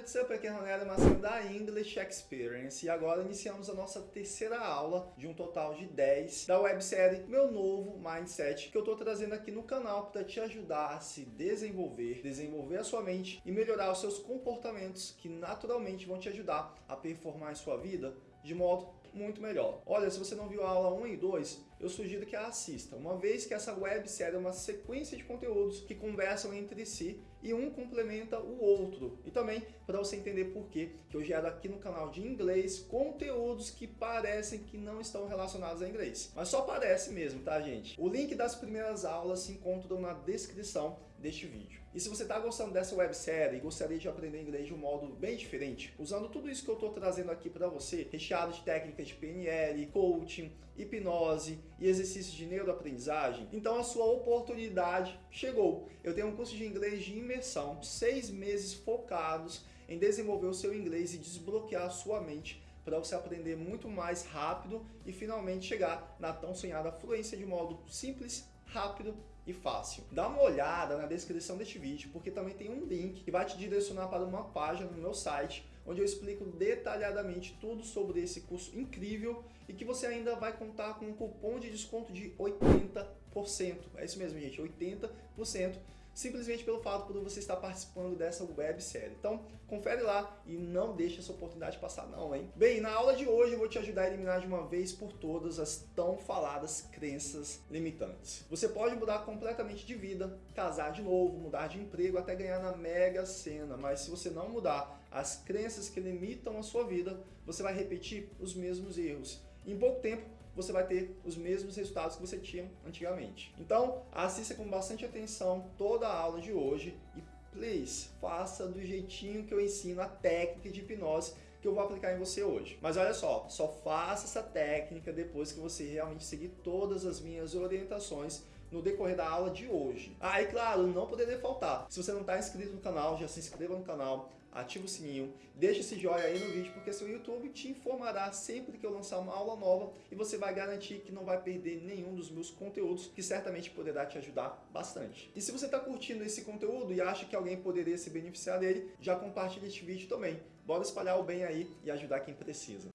What's up? Aqui é Ronaldo Marcelo da English Experience e agora iniciamos a nossa terceira aula de um total de 10 da websérie Meu Novo Mindset que eu estou trazendo aqui no canal para te ajudar a se desenvolver, desenvolver a sua mente e melhorar os seus comportamentos que naturalmente vão te ajudar a performar em sua vida de modo muito melhor. Olha, se você não viu a aula 1 e 2, eu sugiro que a assista, uma vez que essa websérie é uma sequência de conteúdos que conversam entre si e um complementa o outro. E também para você entender por que eu gero aqui no canal de inglês conteúdos que parecem que não estão relacionados a inglês. Mas só parece mesmo, tá gente? O link das primeiras aulas se encontram na descrição deste vídeo. E se você está gostando dessa websérie e gostaria de aprender inglês de um modo bem diferente, usando tudo isso que eu estou trazendo aqui para você, recheado de técnicas de PNL, coaching, hipnose e exercícios de neuroaprendizagem, então a sua oportunidade chegou. Eu tenho um curso de inglês de imersão, seis meses focados em desenvolver o seu inglês e desbloquear a sua mente para você aprender muito mais rápido e finalmente chegar na tão sonhada fluência de modo simples, rápido e fácil. Dá uma olhada na descrição deste vídeo, porque também tem um link que vai te direcionar para uma página no meu site, onde eu explico detalhadamente tudo sobre esse curso incrível e que você ainda vai contar com um cupom de desconto de 80%. É isso mesmo, gente, 80% simplesmente pelo fato de você estar participando dessa websérie. Então, confere lá e não deixe essa oportunidade passar não, hein? Bem, na aula de hoje eu vou te ajudar a eliminar de uma vez por todas as tão faladas crenças limitantes. Você pode mudar completamente de vida, casar de novo, mudar de emprego, até ganhar na mega sena, mas se você não mudar as crenças que limitam a sua vida, você vai repetir os mesmos erros. Em pouco tempo, você vai ter os mesmos resultados que você tinha antigamente. Então, assista com bastante atenção toda a aula de hoje e, please, faça do jeitinho que eu ensino a técnica de hipnose que eu vou aplicar em você hoje. Mas olha só, só faça essa técnica depois que você realmente seguir todas as minhas orientações no decorrer da aula de hoje. Ah, e claro, não poderia faltar. Se você não está inscrito no canal, já se inscreva no canal, ativa o sininho, deixa esse joinha aí no vídeo, porque seu YouTube te informará sempre que eu lançar uma aula nova e você vai garantir que não vai perder nenhum dos meus conteúdos, que certamente poderá te ajudar bastante. E se você está curtindo esse conteúdo e acha que alguém poderia se beneficiar dele, já compartilhe este vídeo também. Bora espalhar o bem aí e ajudar quem precisa.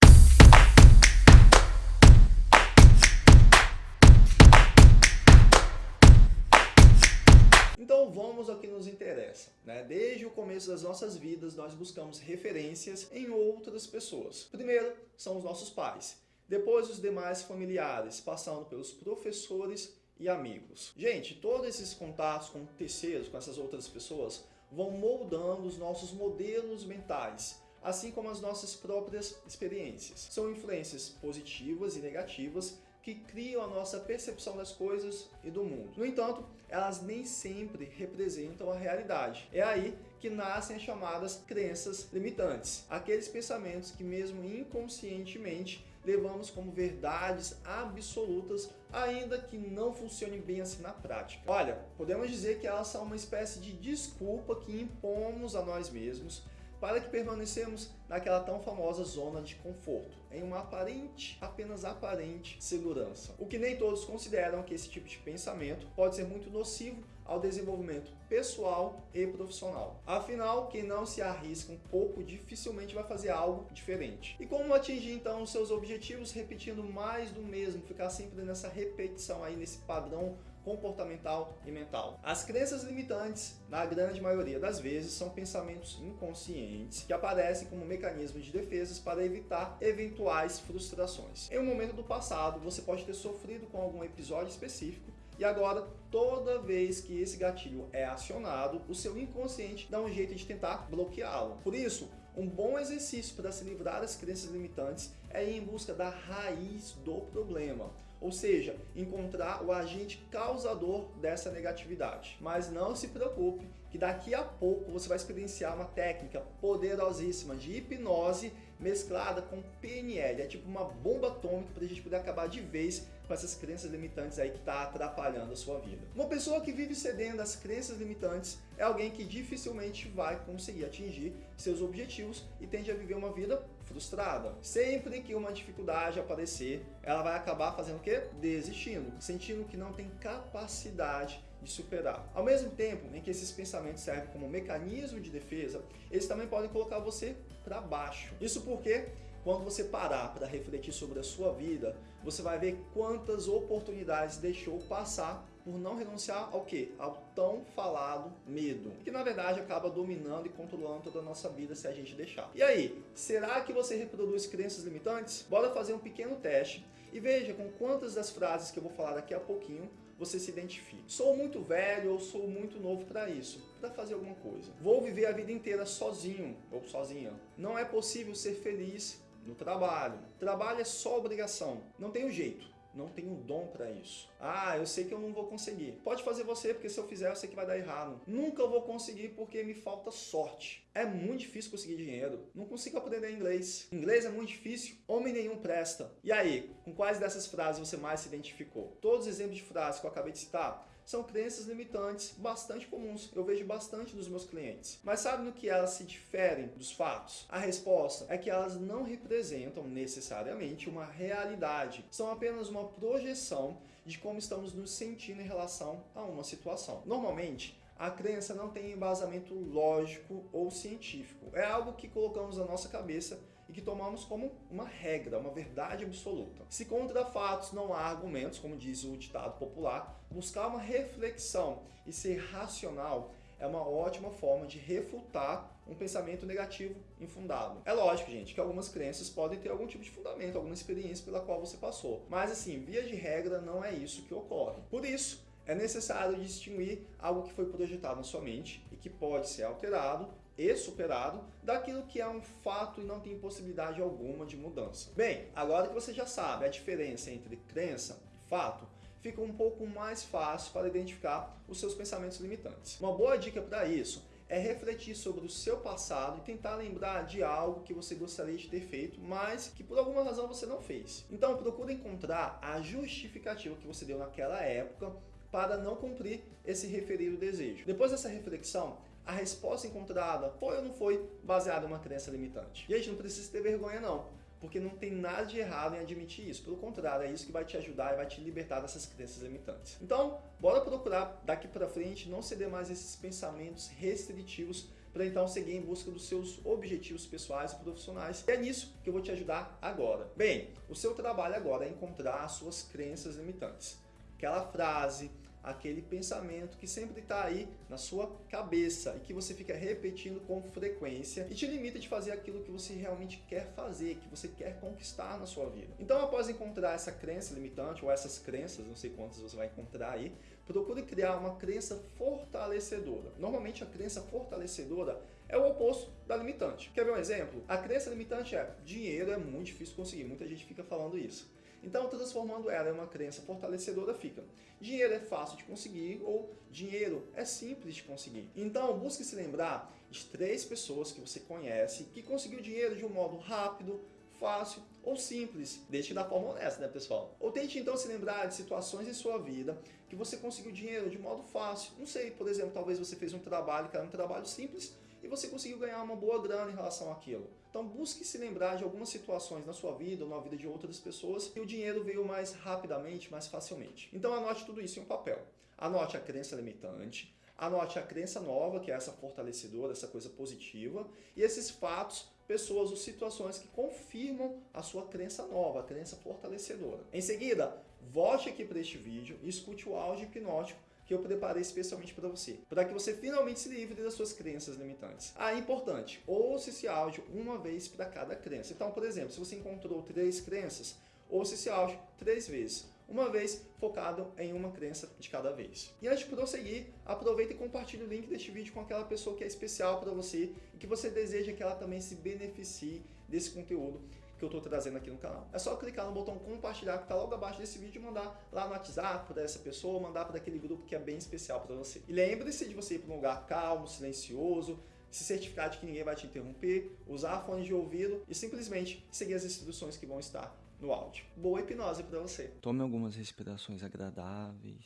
Então vamos ao que nos interessa. Né? Desde o começo das nossas vidas, nós buscamos referências em outras pessoas. Primeiro são os nossos pais, depois os demais familiares, passando pelos professores e amigos. Gente, todos esses contatos com terceiros, com essas outras pessoas, vão moldando os nossos modelos mentais, assim como as nossas próprias experiências. São influências positivas e negativas que criam a nossa percepção das coisas e do mundo. No entanto, elas nem sempre representam a realidade. É aí que nascem as chamadas crenças limitantes, aqueles pensamentos que mesmo inconscientemente levamos como verdades absolutas, ainda que não funcionem bem assim na prática. Olha, podemos dizer que elas são uma espécie de desculpa que impomos a nós mesmos para que permanecemos naquela tão famosa zona de conforto, em uma aparente, apenas aparente segurança. O que nem todos consideram que esse tipo de pensamento pode ser muito nocivo ao desenvolvimento pessoal e profissional. Afinal, quem não se arrisca um pouco dificilmente vai fazer algo diferente. E como atingir então os seus objetivos repetindo mais do mesmo, ficar sempre nessa repetição aí, nesse padrão comportamental e mental. As crenças limitantes, na grande maioria das vezes, são pensamentos inconscientes que aparecem como mecanismos de defesa para evitar eventuais frustrações. Em um momento do passado, você pode ter sofrido com algum episódio específico e agora, toda vez que esse gatilho é acionado, o seu inconsciente dá um jeito de tentar bloqueá-lo. Por isso, um bom exercício para se livrar das crenças limitantes é ir em busca da raiz do problema. Ou seja, encontrar o agente causador dessa negatividade. Mas não se preocupe que daqui a pouco você vai experienciar uma técnica poderosíssima de hipnose mesclada com PNL. É tipo uma bomba atômica para a gente poder acabar de vez com essas crenças limitantes aí que está atrapalhando a sua vida. Uma pessoa que vive cedendo às crenças limitantes é alguém que dificilmente vai conseguir atingir seus objetivos e tende a viver uma vida frustrada. Sempre que uma dificuldade aparecer, ela vai acabar fazendo o quê? Desistindo, sentindo que não tem capacidade de superar. Ao mesmo tempo em que esses pensamentos servem como mecanismo de defesa, eles também podem colocar você para baixo. Isso porque quando você parar para refletir sobre a sua vida, você vai ver quantas oportunidades deixou passar por não renunciar ao que? Ao tão falado medo, que na verdade acaba dominando e controlando toda a nossa vida se a gente deixar. E aí, será que você reproduz crenças limitantes? Bora fazer um pequeno teste e veja com quantas das frases que eu vou falar daqui a pouquinho você se identifica. Sou muito velho ou sou muito novo para isso, para fazer alguma coisa. Vou viver a vida inteira sozinho ou sozinha. Não é possível ser feliz no trabalho. Trabalho é só obrigação, não tem jeito. Não tenho dom para isso. Ah, eu sei que eu não vou conseguir. Pode fazer você, porque se eu fizer, eu sei que vai dar errado. Nunca vou conseguir porque me falta sorte. É muito difícil conseguir dinheiro. Não consigo aprender inglês. Inglês é muito difícil. Homem nenhum presta. E aí, com quais dessas frases você mais se identificou? Todos os exemplos de frases que eu acabei de citar são crenças limitantes bastante comuns. Eu vejo bastante dos meus clientes. Mas sabe no que elas se diferem dos fatos? A resposta é que elas não representam necessariamente uma realidade. São apenas uma projeção de como estamos nos sentindo em relação a uma situação. Normalmente, a crença não tem embasamento lógico ou científico. É algo que colocamos na nossa cabeça e que tomamos como uma regra, uma verdade absoluta. Se contra fatos não há argumentos, como diz o ditado popular, buscar uma reflexão e ser racional é uma ótima forma de refutar um pensamento negativo infundado. É lógico, gente, que algumas crenças podem ter algum tipo de fundamento, alguma experiência pela qual você passou. Mas assim, via de regra, não é isso que ocorre. Por isso, é necessário distinguir algo que foi projetado na sua mente e que pode ser alterado e superado daquilo que é um fato e não tem possibilidade alguma de mudança. Bem, agora que você já sabe a diferença entre crença e fato, fica um pouco mais fácil para identificar os seus pensamentos limitantes. Uma boa dica para isso é refletir sobre o seu passado e tentar lembrar de algo que você gostaria de ter feito, mas que por alguma razão você não fez. Então procure encontrar a justificativa que você deu naquela época para não cumprir esse referido desejo. Depois dessa reflexão, a resposta encontrada foi ou não foi baseada em uma crença limitante. E a gente não precisa ter vergonha não, porque não tem nada de errado em admitir isso. Pelo contrário, é isso que vai te ajudar e vai te libertar dessas crenças limitantes. Então, bora procurar daqui para frente não ceder mais esses pensamentos restritivos para então seguir em busca dos seus objetivos pessoais e profissionais. E é nisso que eu vou te ajudar agora. Bem, o seu trabalho agora é encontrar as suas crenças limitantes. Aquela frase, aquele pensamento que sempre está aí na sua cabeça e que você fica repetindo com frequência e te limita de fazer aquilo que você realmente quer fazer, que você quer conquistar na sua vida. Então, após encontrar essa crença limitante ou essas crenças, não sei quantas você vai encontrar aí, procure criar uma crença fortalecedora. Normalmente, a crença fortalecedora é o oposto da limitante. Quer ver um exemplo? A crença limitante é dinheiro é muito difícil conseguir. Muita gente fica falando isso. Então, transformando ela em uma crença fortalecedora, fica dinheiro é fácil de conseguir ou dinheiro é simples de conseguir. Então, busque se lembrar de três pessoas que você conhece que conseguiu dinheiro de um modo rápido, fácil ou simples. Deixe da forma honesta, né, pessoal? Ou tente então se lembrar de situações em sua vida que você conseguiu dinheiro de modo fácil. Não sei, por exemplo, talvez você fez um trabalho que era um trabalho simples, e você conseguiu ganhar uma boa grana em relação àquilo. Então busque se lembrar de algumas situações na sua vida ou na vida de outras pessoas que o dinheiro veio mais rapidamente, mais facilmente. Então anote tudo isso em um papel. Anote a crença limitante, anote a crença nova, que é essa fortalecedora, essa coisa positiva, e esses fatos, pessoas ou situações que confirmam a sua crença nova, a crença fortalecedora. Em seguida, volte aqui para este vídeo e escute o áudio hipnótico que eu preparei especialmente para você, para que você finalmente se livre das suas crenças limitantes. Ah, é importante, ouça esse áudio uma vez para cada crença. Então, por exemplo, se você encontrou três crenças, ouça esse áudio três vezes uma vez focado em uma crença de cada vez. E antes de prosseguir, aproveita e compartilhe o link deste vídeo com aquela pessoa que é especial para você e que você deseja que ela também se beneficie desse conteúdo que eu estou trazendo aqui no canal. É só clicar no botão compartilhar que está logo abaixo desse vídeo e mandar lá no WhatsApp para essa pessoa, mandar para aquele grupo que é bem especial para você. E lembre-se de você ir para um lugar calmo, silencioso, se certificar de que ninguém vai te interromper, usar fones de ouvido e simplesmente seguir as instruções que vão estar no áudio. Boa hipnose para você. Tome algumas respirações agradáveis,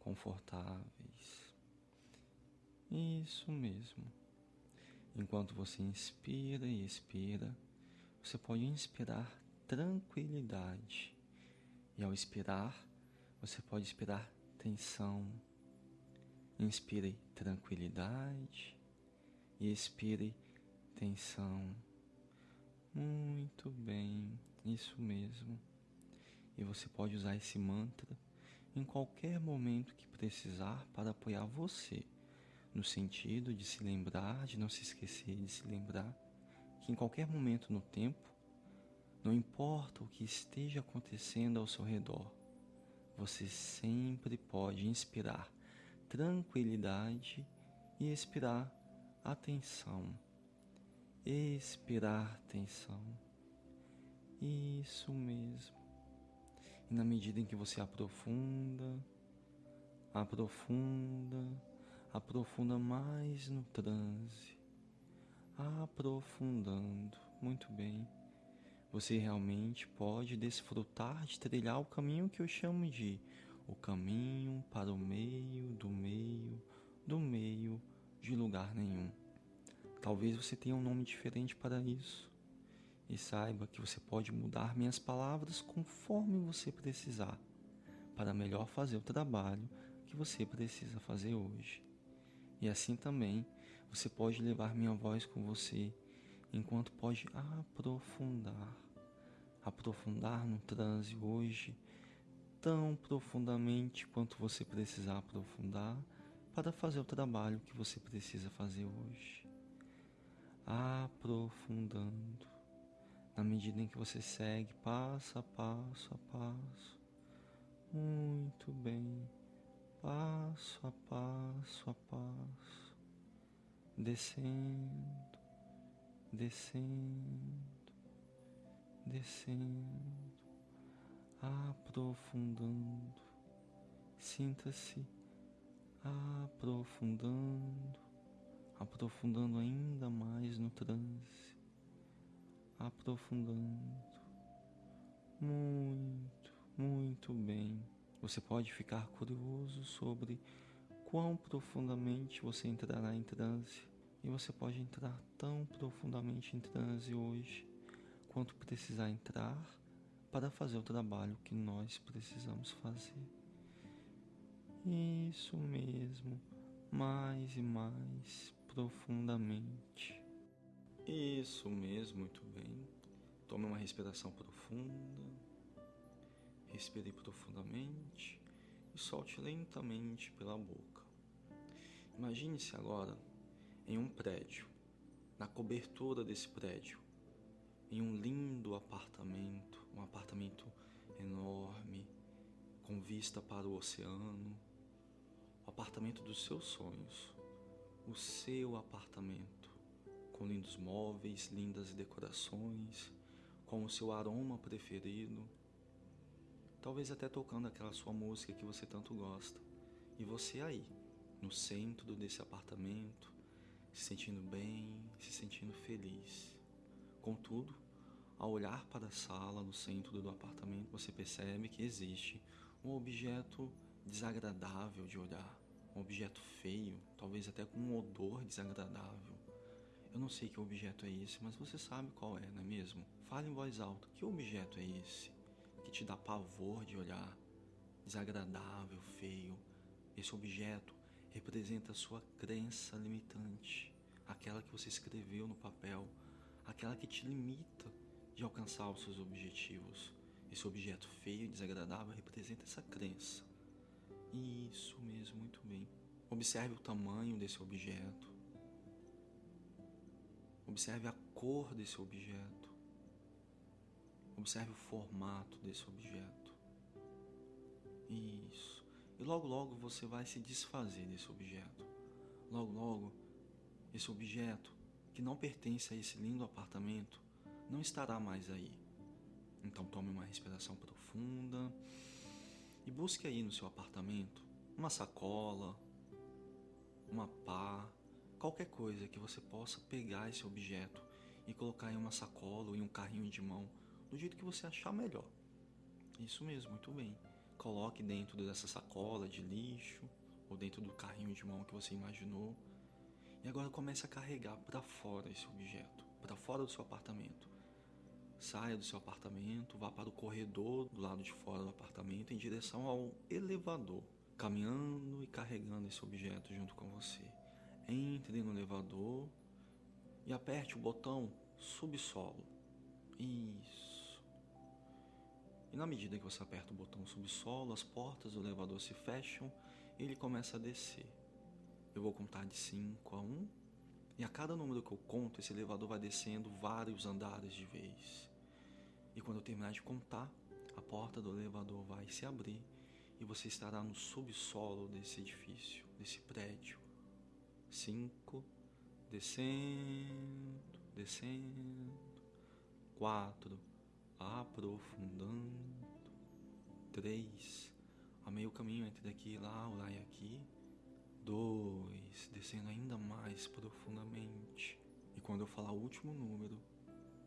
confortáveis. Isso mesmo. Enquanto você inspira e expira, você pode inspirar tranquilidade. E ao expirar, você pode expirar tensão. Inspire tranquilidade e expire tensão. Muito bem, isso mesmo. E você pode usar esse mantra em qualquer momento que precisar para apoiar você, no sentido de se lembrar, de não se esquecer de se lembrar que em qualquer momento no tempo, não importa o que esteja acontecendo ao seu redor, você sempre pode inspirar tranquilidade e expirar atenção. Expirar tensão. Isso mesmo. E na medida em que você aprofunda, aprofunda, aprofunda mais no transe, aprofundando, muito bem, você realmente pode desfrutar de trilhar o caminho que eu chamo de o caminho para o meio do meio do meio de lugar nenhum. Talvez você tenha um nome diferente para isso. E saiba que você pode mudar minhas palavras conforme você precisar, para melhor fazer o trabalho que você precisa fazer hoje. E assim também você pode levar minha voz com você, enquanto pode aprofundar, aprofundar no transe hoje tão profundamente quanto você precisar aprofundar para fazer o trabalho que você precisa fazer hoje. Aprofundando. Na medida em que você segue passo a passo a passo. Muito bem, passo a passo a passo, descendo, descendo, descendo, aprofundando. Sinta-se aprofundando aprofundando ainda mais no transe, aprofundando. Muito, muito bem. Você pode ficar curioso sobre quão profundamente você entrará em transe. E você pode entrar tão profundamente em transe hoje quanto precisar entrar para fazer o trabalho que nós precisamos fazer. Isso mesmo, mais e mais profundamente. Isso mesmo, muito bem. Tome uma respiração profunda. Respire profundamente e solte lentamente pela boca. Imagine-se agora em um prédio, na cobertura desse prédio, em um lindo apartamento, um apartamento enorme, com vista para o oceano, o apartamento dos seus sonhos o seu apartamento, com lindos móveis, lindas decorações, com o seu aroma preferido, talvez até tocando aquela sua música que você tanto gosta, e você aí, no centro desse apartamento, se sentindo bem, se sentindo feliz. Contudo, ao olhar para a sala no centro do apartamento, você percebe que existe um objeto desagradável de olhar um objeto feio, talvez até com um odor desagradável. Eu não sei que objeto é esse, mas você sabe qual é, não é mesmo? Fale em voz alta: que objeto é esse que te dá pavor de olhar? Desagradável, feio. Esse objeto representa a sua crença limitante, aquela que você escreveu no papel, aquela que te limita de alcançar os seus objetivos. Esse objeto feio e desagradável representa essa crença. Isso mesmo, muito bem. Observe o tamanho desse objeto. Observe a cor desse objeto. Observe o formato desse objeto. Isso. E logo, logo você vai se desfazer desse objeto. Logo, logo, esse objeto que não pertence a esse lindo apartamento não estará mais aí. Então tome uma respiração profunda e busque aí no seu apartamento uma sacola, uma pá, qualquer coisa que você possa pegar esse objeto e colocar em uma sacola ou em um carrinho de mão do jeito que você achar melhor. Isso mesmo, muito bem. Coloque dentro dessa sacola de lixo ou dentro do carrinho de mão que você imaginou. E agora comece a carregar para fora esse objeto, para fora do seu apartamento. Saia do seu apartamento, vá para o corredor do lado de fora do apartamento em direção ao elevador, caminhando e carregando esse objeto junto com você. Entre no elevador e aperte o botão subsolo. Isso. E na medida que você aperta o botão subsolo, as portas do elevador se fecham e ele começa a descer. Eu vou contar de 5 a 1. Um, e a cada número que eu conto, esse elevador vai descendo vários andares de vez. E quando eu terminar de contar, a porta do elevador vai se abrir e você estará no subsolo desse edifício, desse prédio. 5, descendo, descendo. 4, aprofundando. 3, a meio caminho entre daqui e lá, lá e aqui. 2, descendo ainda mais profundamente. E quando eu falar o último número,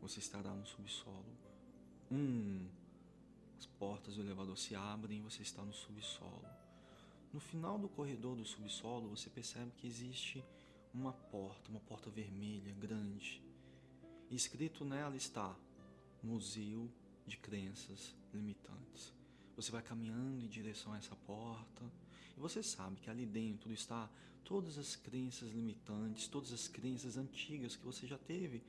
você estará no subsolo. 1, um, as portas do elevador se abrem e você está no subsolo. No final do corredor do subsolo, você percebe que existe uma porta, uma porta vermelha, grande. E escrito nela está Museu de Crenças Limitantes. Você vai caminhando em direção a essa porta e você sabe que ali dentro está todas as crenças limitantes, todas as crenças antigas que você já teve.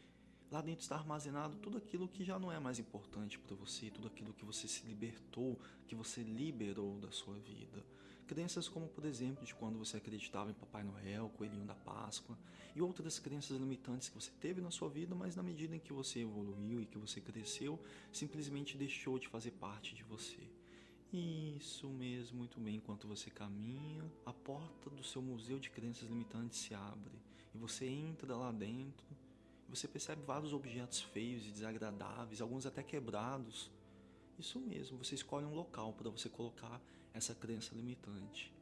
Lá dentro está armazenado tudo aquilo que já não é mais importante para você, tudo aquilo que você se libertou, que você liberou da sua vida. Crenças como, por exemplo, de quando você acreditava em Papai Noel, Coelhinho da Páscoa, e outras crenças limitantes que você teve na sua vida, mas na medida em que você evoluiu e que você cresceu, simplesmente deixou de fazer parte de você. Isso mesmo, muito bem. Enquanto você caminha, a porta do seu museu de crenças limitantes se abre e você entra lá dentro. Você percebe vários objetos feios e desagradáveis, alguns até quebrados. Isso mesmo, você escolhe um local para você colocar essa crença limitante.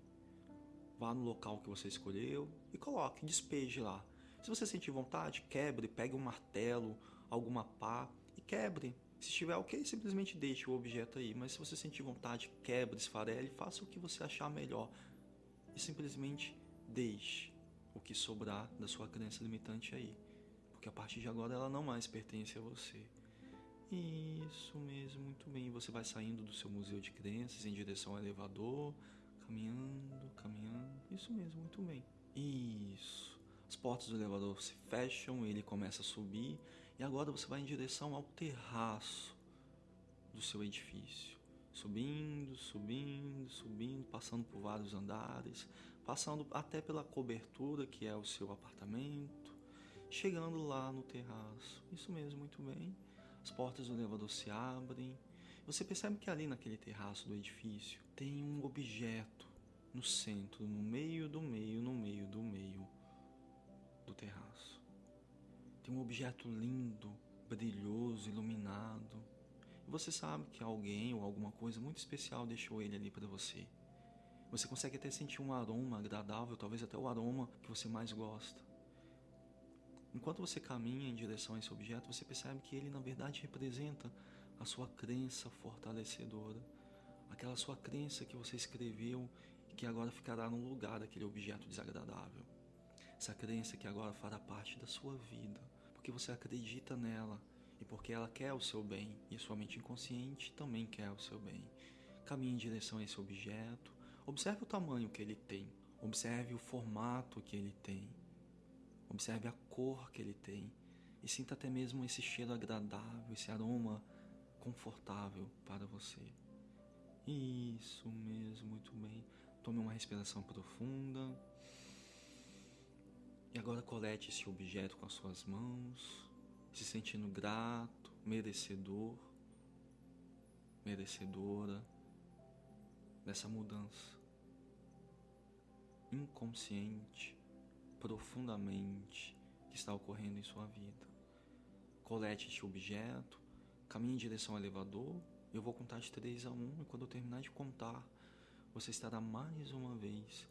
Vá no local que você escolheu e coloque, despeje lá. Se você sentir vontade, quebre, pegue um martelo, alguma pá e quebre. Se estiver ok, simplesmente deixe o objeto aí. Mas se você sentir vontade, quebre, esfarele, faça o que você achar melhor. E simplesmente deixe o que sobrar da sua crença limitante aí. Porque a partir de agora ela não mais pertence a você. Isso mesmo, muito bem. Você vai saindo do seu museu de crenças em direção ao elevador, caminhando, caminhando. Isso mesmo, muito bem. Isso. As portas do elevador se fecham, ele começa a subir e agora você vai em direção ao terraço do seu edifício. Subindo, subindo, subindo, passando por vários andares, passando até pela cobertura que é o seu apartamento, chegando lá no terraço. Isso mesmo, muito bem. As portas do elevador se abrem. Você percebe que ali naquele terraço do edifício tem um objeto no centro, no meio do meio, no meio do meio do terraço. Tem um objeto lindo, brilhoso, iluminado. E você sabe que alguém ou alguma coisa muito especial deixou ele ali para você. Você consegue até sentir um aroma agradável, talvez até o aroma que você mais gosta. Enquanto você caminha em direção a esse objeto, você percebe que ele na verdade representa a sua crença fortalecedora, aquela sua crença que você escreveu e que agora ficará no lugar daquele objeto desagradável. Essa crença que agora fará parte da sua vida porque você acredita nela e porque ela quer o seu bem e a sua mente inconsciente também quer o seu bem. Caminhe em direção a esse objeto, observe o tamanho que ele tem, observe o formato que ele tem, observe a cor que ele tem e sinta até mesmo esse cheiro agradável, esse aroma confortável para você. Isso mesmo, muito bem. Tome uma respiração profunda. E agora colete esse objeto com as suas mãos, se sentindo grato, merecedor, merecedora dessa mudança. Inconsciente, profundamente, que está ocorrendo em sua vida. Colete este objeto, caminhe em direção ao elevador. Eu vou contar de 3 a 1 e quando eu terminar de contar, você estará mais uma vez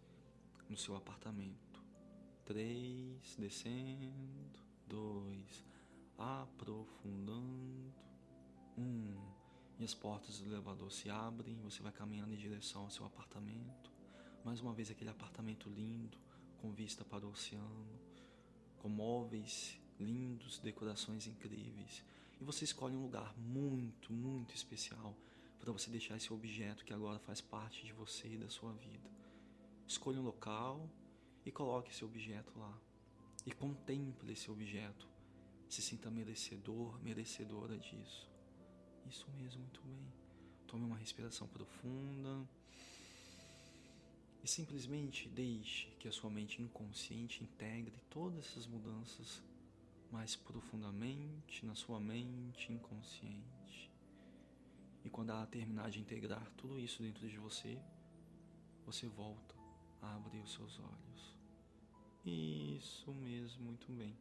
no seu apartamento três, descendo, dois, aprofundando, Um, e as portas do elevador se abrem, você vai caminhando em direção ao seu apartamento. Mais uma vez aquele apartamento lindo, com vista para o oceano, com móveis lindos, decorações incríveis. E você escolhe um lugar muito, muito especial para você deixar esse objeto que agora faz parte de você e da sua vida. Escolha um local e coloque esse objeto lá. E contemple esse objeto. Se sinta merecedor, merecedora disso. Isso mesmo, muito bem. Tome uma respiração profunda. E simplesmente deixe que a sua mente inconsciente integre todas essas mudanças mais profundamente na sua mente inconsciente. E quando ela terminar de integrar tudo isso dentro de você, você volta a abrir os seus olhos. Isso mesmo, muito bem.